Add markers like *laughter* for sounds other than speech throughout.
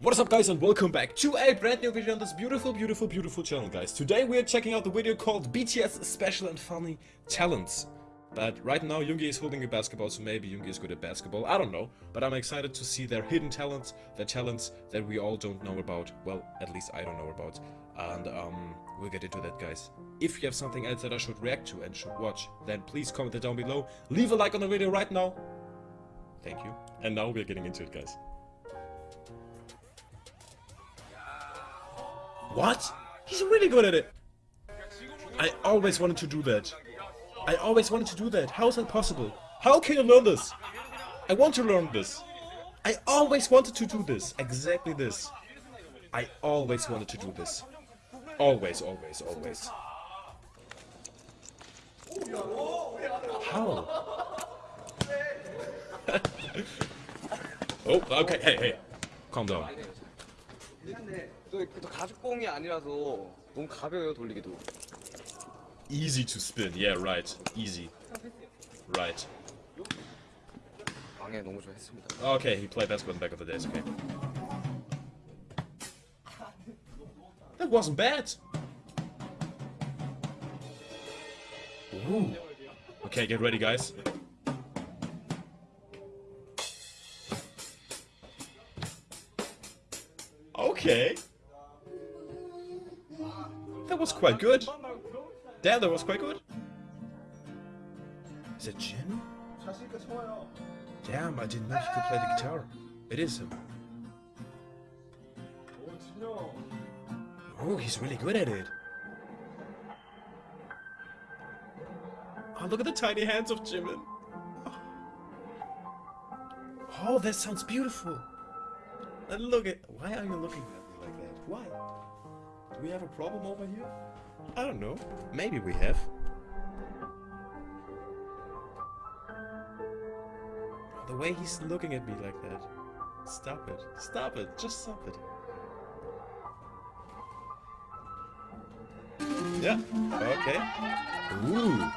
What is up guys and welcome back to a brand new video on this beautiful, beautiful, beautiful channel guys. Today we are checking out the video called BTS Special and Funny Talents. But right now Yoongi is holding a basketball, so maybe Yoongi is good at basketball, I don't know. But I'm excited to see their hidden talents, their talents that we all don't know about. Well, at least I don't know about. And um, we'll get into that guys. If you have something else that I should react to and should watch, then please comment it down below. Leave a like on the video right now. Thank you. And now we're getting into it guys. What? He's really good at it. I always wanted to do that. I always wanted to do that. How is that possible? How can you learn this? I want to learn this. I always wanted to do this. Exactly this. I always wanted to do this. Always, always, always. How? *laughs* oh, okay, hey, hey. Calm down. 미안해. 또, 또 가죽공이 아니라서 너무 가벼워요 돌리기도. Easy to spin. Yeah, right. Easy. Right. 방해 너무 좋아했습니다. Okay, he played basketball in the back of the days. Okay. That wasn't bad. Ooh. Okay, get ready, guys. Okay. That was quite good. Damn, that was quite good. Is it Jin? Damn, I didn't know he could play the guitar. It is him. Oh, he's really good at it. Oh, look at the tiny hands of Jimin. Oh, that sounds beautiful. And look at... Why are you looking Why? Do we have a problem over here? I don't know. Maybe we have. The way he's looking at me like that. Stop it. Stop it. Just stop it. Yeah. Okay. Ooh.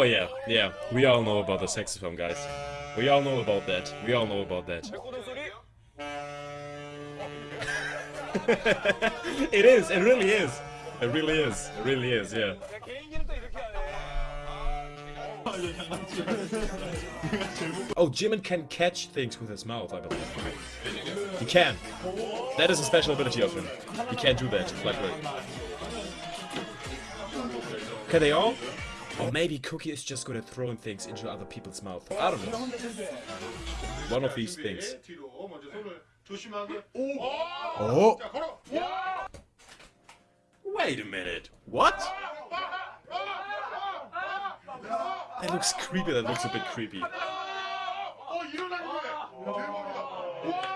Oh yeah, yeah. We all know about the saxophone, guys. We all know about that. We all know about that. *laughs* it is. It really is. It really is. It really is. Yeah. Oh, Jimin can catch things with his mouth, I believe. He can. That is a special ability of him. He can't do that like. Can they all? Or maybe Kookie is just good at throwing things into other people's mouth. I don't know. One of these things. Oh! Wait a minute. What? That looks creepy. That looks a bit creepy.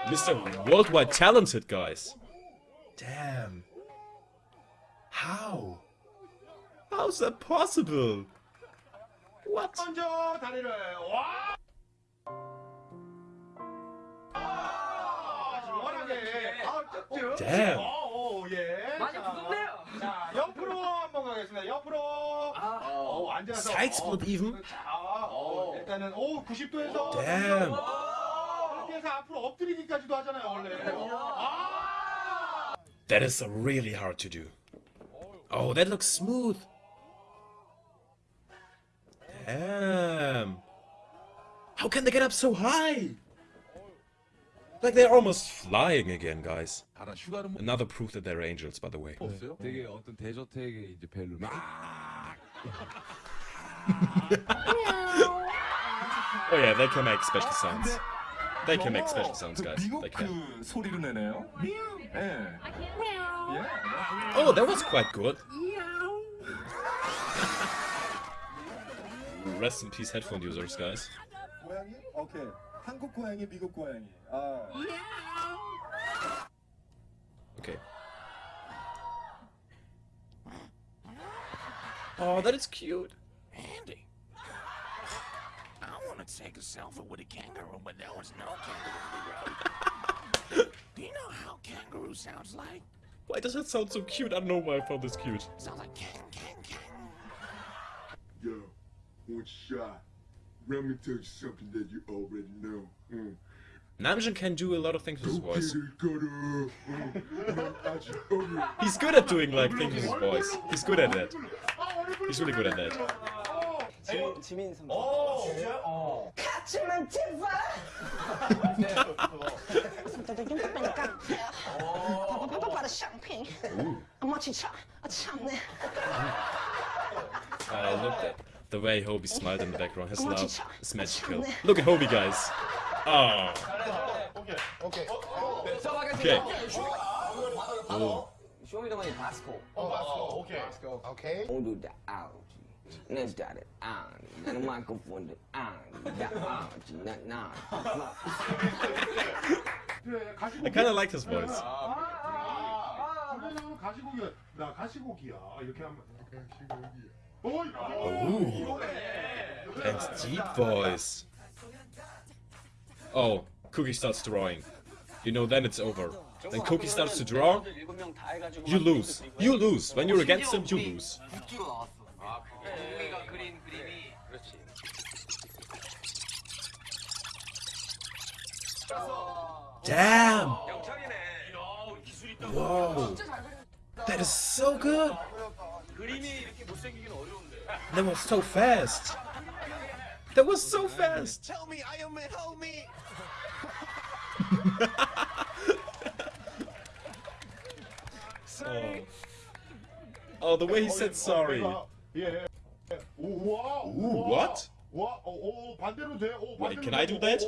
Mr. Worldwide Talented, guys. Damn. How? How's that possible? What? 먼저 다리를 와. 시원하게. 아, 쭉쭉. Damn. 오, 예. 많이 자, 부럽네요. 자, 옆으로 한번 가겠습니다. 옆으로. 아. 어, 앉아서. Side split even? 자, 어, 일단은 오, 90도에서. Damn. 그렇게 해서 앞으로 엎드리기까지도 하잖아요, 원래. 아! That is really hard to do. Oh, that looks smooth. Damn. How can they get up so high? Like they're almost flying again, guys. Another proof that they're angels, by the way. *laughs* oh yeah, they can make special sounds. They can make special sounds, guys. They can. Oh, that was quite good. Rest in peace, headphone users, guys. 고양이? 오케이. 한국 고양이, 미국 고양이. 아. Okay. Oh, that is cute. Andy, I want to take a selfie with a kangaroo, but there was no kangaroo around. Do you know how kangaroo sounds like? Why does that sound so cute? I don't know why I found this cute. Sounds like king, shot. Let me tell you something that you already know. Mm. Namjoon can do a lot of things with his Okay, voice. then go to, uh, uh, I should- okay. He's good at doing like things with his voice. He's good at that. He's really good at that. *laughs* 지민, 지민 선배. 같이만 제발. 손톱도 좀 빼니까. 빠빠빠빠빠 샴페인. 엄마 진짜 The way Hobi smiled in the background, his laugh is magical. Look at Hobi, guys! Oh! Okay. Okay. Oh. Show me the way Pasco. Oh, oh, okay. Okay. Oh, do the algae. Let's dot it on. Then I'm not going for the on. The algae. Not now. I kind of like his voice. Ah, ah, ah. 가시고기 나 가시고기야 이렇게 하면 가시고기 Ooh. And deep voice. Oh, Kookie starts drawing. You know, then it's over. Then Kookie starts to draw, you lose. You lose. When you're against him, you lose. Damn! Whoa! That is so good! That was so fast. That was so fast. Tell me, I am help me. sorry. Oh. oh. the way he said sorry. Yeah. Ooh, what? Wait, can I do that?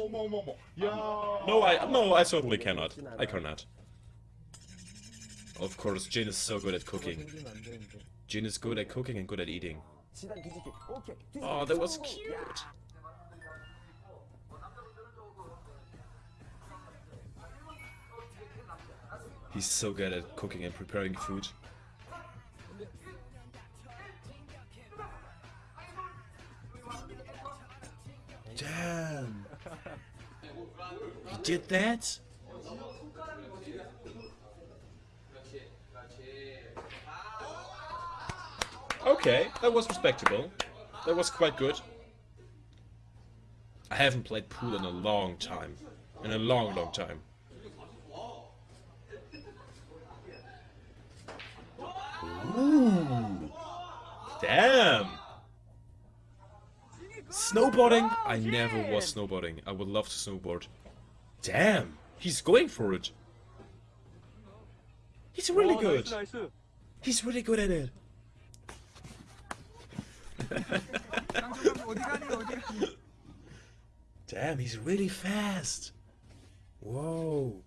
No, I no, I certainly cannot. I cannot. Of course, Jin is so good at cooking. Jin is good at cooking and good at eating. Oh, that was cute. He's so good at cooking and preparing food. Damn. He did that? Okay, that was respectable. That was quite good. I haven't played pool in a long time. In a long, long time. Ooh. Damn. Snowboarding? I never was snowboarding. I would love to snowboard. Damn. He's going for it. He's really good. He's really good at it. *laughs* Damn, he's really fast. Whoa.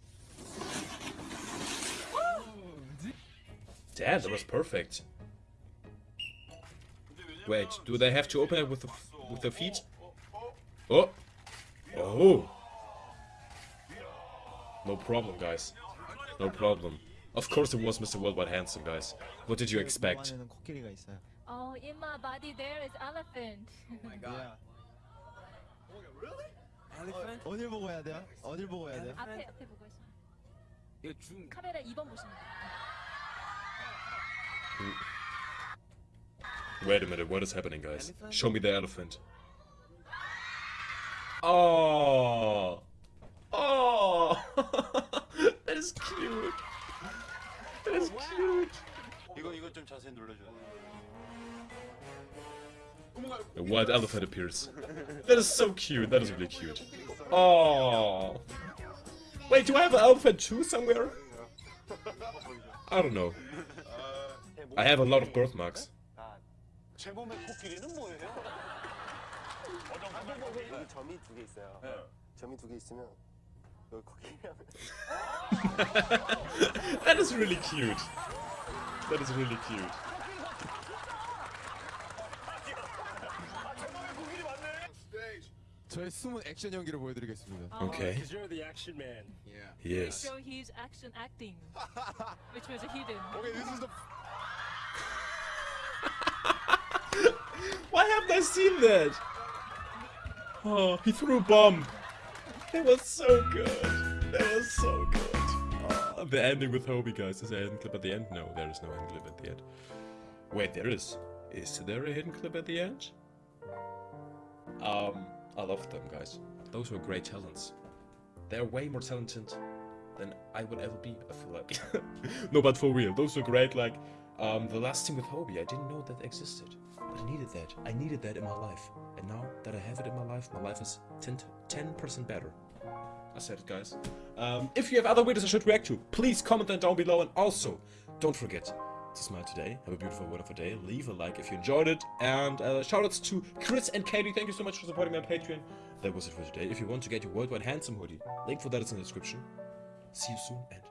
Damn, that was perfect. Wait, do they have to open it with the with the feet? Oh. Oh. No problem, guys. No problem. Of course it was Mr. Worldwide Handsome, guys. What did you expect? 좋아하는 코끼리가 있어요. Oh, in my body there is elephant. 어딜 보고 해야 돼요? 어딜 보고 해야 돼요? 앞에 앞에 보고 있어. 이거 중. 카메라 2번 보시면 돼요. Wait a minute, what is happening, guys? Show me the elephant. Oh, oh, *laughs* that is cute. That is cute. 이거 이거 좀 자세히 눌러줘요. A white elephant appears. That is so cute. That is really cute. Oh. Wait, do I have an elephant too somewhere? I don't know. I have a lot of birthmarks. *laughs* that is really cute. That is really cute. 저의 숨은 액션 연기를 보여드리겠습니다. Okay. Because you're the action man. Yeah. Yes. So he's action acting, *laughs* which was hidden. Okay, this is the. *laughs* Why haven't I seen that? Oh, he threw a bomb. It was so good. That was so good. Oh, the ending with Hobi, guys. Is there a hidden clip at the end? No, there is no hidden clip at the end. Wait, there is. Is there a hidden clip at the end? Um. I love them, guys. Those were great talents. They're way more talented than I would ever be, I feel like. *laughs* no, but for real, those were great, like, um, the last thing with Hobi, I didn't know that existed. But I needed that. I needed that in my life. And now that I have it in my life, my life is 10, percent better. I said it, guys. Um, if you have other videos I should react to, please comment them down below. And also, don't forget to smile today. Have a beautiful, wonderful day. Leave a like if you enjoyed it. And uh, shoutouts to Chris and Katie. Thank you so much for supporting me on Patreon. That was it for today. If you want to get your worldwide handsome hoodie, link for that is in the description. See you soon and